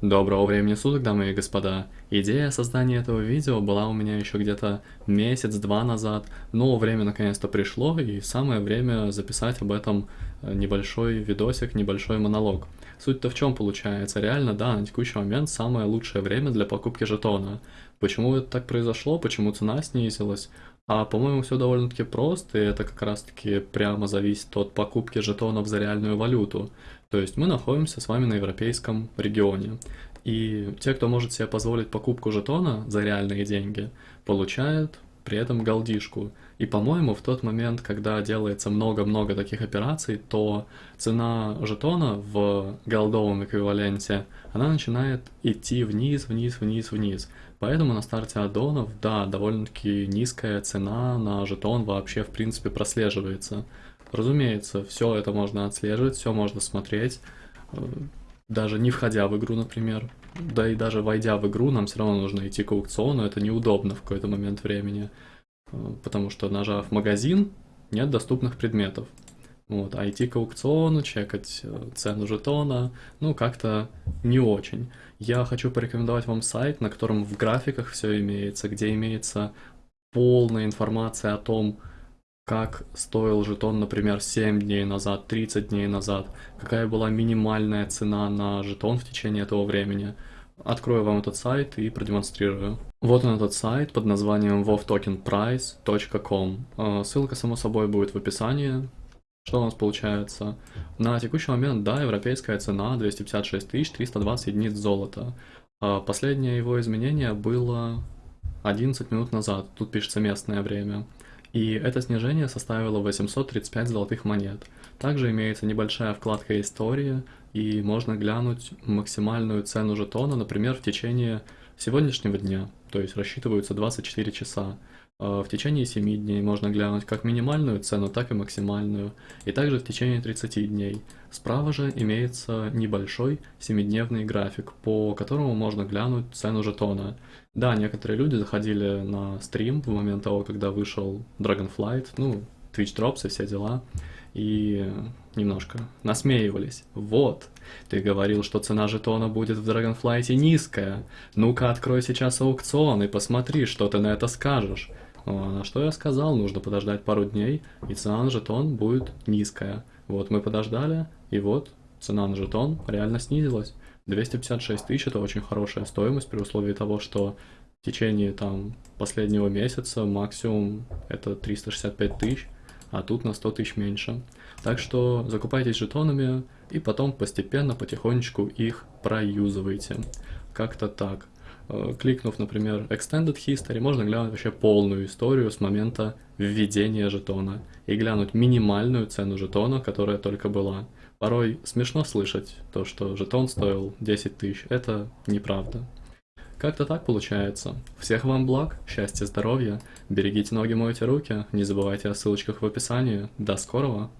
Доброго времени суток, дамы и господа. Идея создания этого видео была у меня еще где-то месяц-два назад, но время наконец-то пришло, и самое время записать об этом э, небольшой видосик, небольшой монолог. Суть-то в чем получается? Реально, да, на текущий момент самое лучшее время для покупки жетона. Почему это так произошло, почему цена снизилась? А по-моему все довольно-таки просто, и это как раз-таки прямо зависит от покупки жетонов за реальную валюту. То есть мы находимся с вами на европейском регионе. И те, кто может себе позволить покупку жетона за реальные деньги, получают при этом голдишку. И, по-моему, в тот момент, когда делается много-много таких операций, то цена жетона в голдовом эквиваленте, она начинает идти вниз, вниз, вниз, вниз. Поэтому на старте аддонов, да, довольно-таки низкая цена на жетон вообще, в принципе, прослеживается. Разумеется, все это можно отслеживать, все можно смотреть, даже не входя в игру, например. Да и даже войдя в игру, нам все равно нужно идти к аукциону, это неудобно в какой-то момент времени, э, потому что нажав магазин, нет доступных предметов. Вот, а идти к аукциону, чекать э, цену жетона, ну, как-то не очень. Я хочу порекомендовать вам сайт, на котором в графиках все имеется, где имеется полная информация о том, как стоил жетон, например, 7 дней назад, 30 дней назад, какая была минимальная цена на жетон в течение этого времени. Открою вам этот сайт и продемонстрирую. Вот он этот сайт под названием wovtokenprice.com. Э, ссылка, само собой, будет в описании. Что у нас получается? На текущий момент, да, европейская цена 256 320 единиц золота. Э, последнее его изменение было 11 минут назад, тут пишется местное время и это снижение составило 835 золотых монет. Также имеется небольшая вкладка «История», и можно глянуть максимальную цену жетона, например, в течение сегодняшнего дня, то есть рассчитываются 24 часа. А в течение 7 дней можно глянуть как минимальную цену, так и максимальную, и также в течение 30 дней. Справа же имеется небольшой 7-дневный график, по которому можно глянуть цену жетона. Да, некоторые люди заходили на стрим в момент того, когда вышел Dragonflight, ну, Twitch Drops и все дела, и немножко насмеивались. Вот, ты говорил, что цена жетона будет в Dragonflight низкая. Ну-ка, открой сейчас аукцион и посмотри, что ты на это скажешь. На что я сказал, нужно подождать пару дней, и цена на жетон будет низкая. Вот мы подождали, и вот цена на жетон реально снизилась. 256 тысяч это очень хорошая стоимость при условии того, что в течение там последнего месяца максимум это 365 тысяч, а тут на 100 тысяч меньше. Так что закупайтесь жетонами и потом постепенно, потихонечку их проюзывайте. Как-то так. Э, кликнув, например, Extended History, можно глянуть вообще полную историю с момента введения жетона и глянуть минимальную цену жетона, которая только была. Порой смешно слышать то, что жетон стоил 10 тысяч. Это неправда. Как-то так получается. Всех вам благ, счастья, здоровья, берегите ноги, мойте руки, не забывайте о ссылочках в описании. До скорого!